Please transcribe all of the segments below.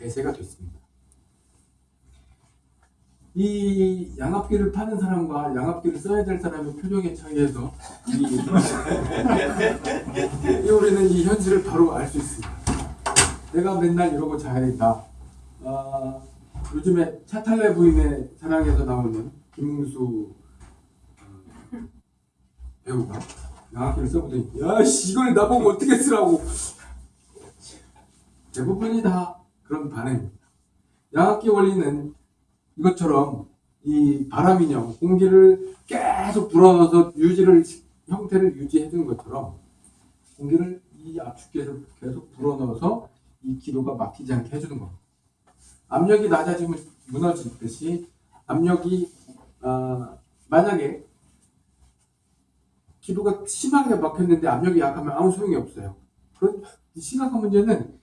대세가 됐습니다. 이 양압기를 파는 사람과 양압기를 써야 될 사람의 표정의 차이에서 이, 이 우리는 이 현실을 바로 알 수 있습니다. 내가 맨날 이러고 자야 된다. 아, 요즘에 차탈레 부인의 사랑에서 나오는 김웅수 어, 배우가 양압기를 써보더니 야씨 이걸 나보고 어떻게 쓰라고 대부분이 다 그런 반응입니다. 양압기 원리는 이것처럼 이 바람인형 공기를 계속 불어넣어서 유지를 형태를 유지해 주는 것처럼 공기를 이 압축기에서 계속 불어넣어서 이 기도가 막히지 않게 해주는 겁니다. 압력이 낮아지면 무너지듯이 압력이 어, 만약에 기도가 심하게 막혔는데 압력이 약하면 아무 소용이 없어요. 그런 심각한 문제는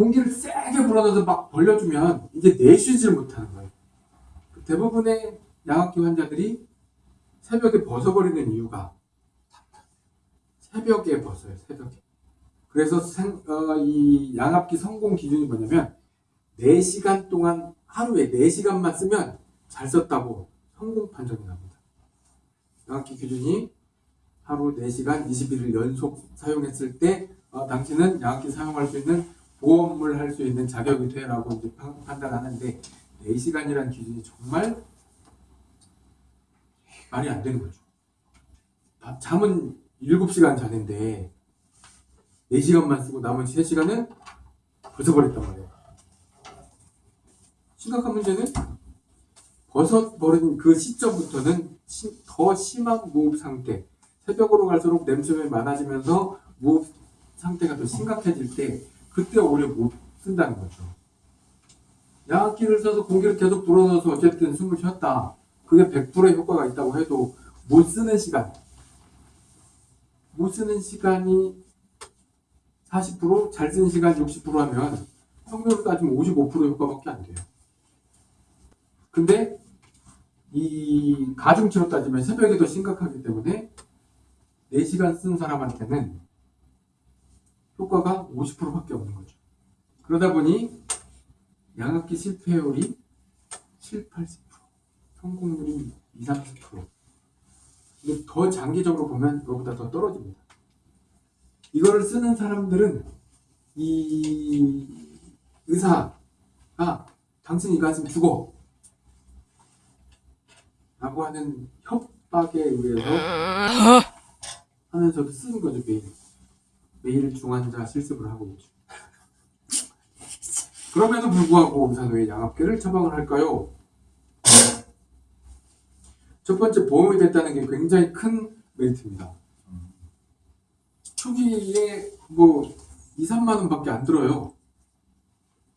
공기를 세게 불어넣어서 막 벌려주면 이제 내쉬지를 못하는 거예요. 대부분의 양압기 환자들이 새벽에 벗어버리는 이유가 새벽에 벗어요. 새벽에. 그래서 생, 어, 이 양압기 성공 기준이 뭐냐면 4시간 동안 하루에 4시간만 쓰면 잘 썼다고 성공 판정이 납니다. 양압기 기준이 하루 4시간 21일 연속 사용했을 때 어, 당신은 양압기 사용할 수 있는 보험을 할 수 있는 자격이 돼라고 이제 판단하는데 4시간이라는 기준이 정말 말이 안 되는 거죠. 잠은 7시간 자는데 4시간만 쓰고 나머지 3시간은 벗어버렸단 말이에요. 심각한 문제는 벗어버린 그 시점부터는 더 심한 무흡 상태, 새벽으로 갈수록 냄새가 많아지면서 무흡 상태가 더 심각해질 때 그때 오히려 못 쓴다는 거죠. 양압기를 써서 공기를 계속 불어넣어서 어쨌든 숨을 쉬었다. 그게 100%의 효과가 있다고 해도 못 쓰는 시간, 못 쓰는 시간이 40%, 잘 쓰는 시간 60% 하면 평균으로 따지면 55% 효과밖에 안 돼요. 근데 이 가중치로 따지면 새벽이 더 심각하기 때문에 4시간 쓴 사람한테는 효과가 50%밖에 없는 거죠. 그러다 보니 양압기 실패율이 7, 80%, 성공률이 2, 30%. 근데 더 장기적으로 보면 그거보다 더 떨어집니다. 이거를 쓰는 사람들은 이 의사가 당신 이거 하시면 죽어 라고 하는 협박에 의해서 하면서도 쓰는 거죠 매일 매일 중환자 실습을 하고 있죠 그럼에도 불구하고 의사는 왜 양압기를 처방을 할까요? 첫 번째 보험이 됐다는 게 굉장히 큰 메리트입니다 초기에 뭐 2, 3만 원 밖에 안 들어요.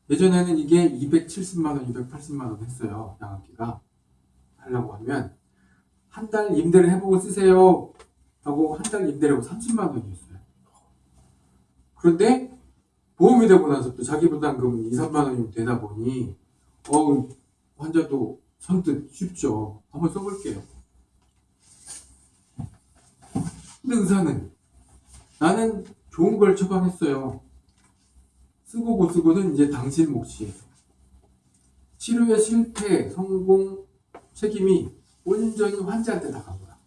예전에는 이게 270만 원, 280만 원 했어요. 양압기가. 하려고 하면 한 달 임대를 해보고 쓰세요. 하고 한 달 임대를 하고 30만 원이었어요. 그런데 보험이 되고 나서 또 자기 부담금은 2, 3만 원이 되다 보니 어 환자도 선뜻 쉽죠. 한번 써볼게요. 근데 의사는 나는 좋은 걸 처방했어요. 쓰고 못 쓰고는 이제 당신 몫이에요. 치료의 실패, 성공, 책임이 온전히 환자한테 다 갑니다.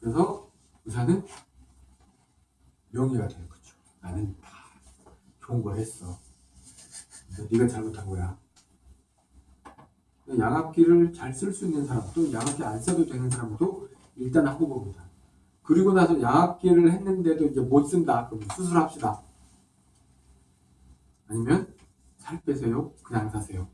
그래서 의사는 명예가 되는 거죠. 나는 다 좋은 걸 했어. 네가 잘못한 거야. 양압기를 잘 쓸 수 있는 사람, 또 양압기 안 써도 되는 사람도 일단 하고 봅니다. 그리고 나서 양압기를 했는데도 이제 못 쓴다. 그럼 수술합시다. 아니면 살 빼세요. 그냥 사세요.